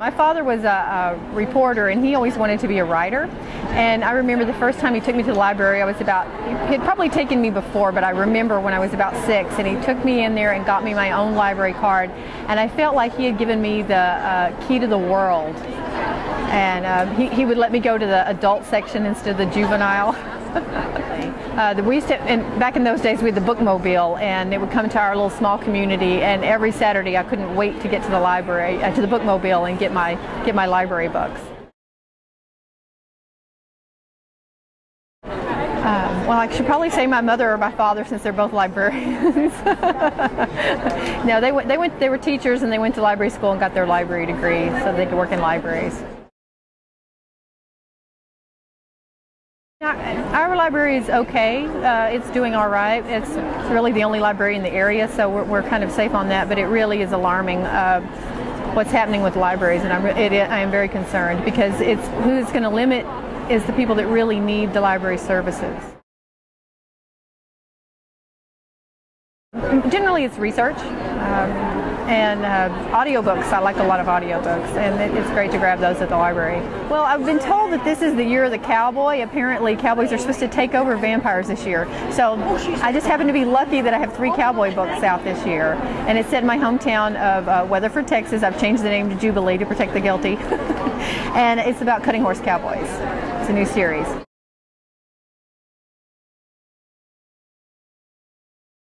My father was a, a, reporter and he always wanted to be a writer. And I remember the first time he took me to the library, I was about, he had probably taken me before, but I remember when I was about six and he took me in there and got me my own library card. And I felt like he had given me the uh, key to the world. And uh, he, he would let me go to the adult section instead of the juvenile. uh, we used to, and back in those days we had the bookmobile and it would come to our little small community and every Saturday I couldn't wait to get to the library, uh, to the bookmobile and get my, get my library books. Um, well, I should probably say my mother or my father since they're both librarians. no, they went, they went, they were teachers and they went to library school and got their library degree so they could work in libraries. Our library is okay. Uh, it's doing all right. It's really the only library in the area, so we're, we're kind of safe on that. But it really is alarming uh, what's happening with libraries, and I'm, it, I am very concerned because it's who's going to limit is the people that really need the library services. Generally, it's research. Um, and uh, audiobooks. I like a lot of audiobooks, and it, it's great to grab those at the library. Well, I've been told that this is the year of the cowboy. Apparently, cowboys are supposed to take over vampires this year. So I just happen to be lucky that I have three cowboy books out this year, and it's set in my hometown of uh, Weatherford, Texas. I've changed the name to Jubilee to protect the guilty, and it's about cutting horse cowboys. It's a new series.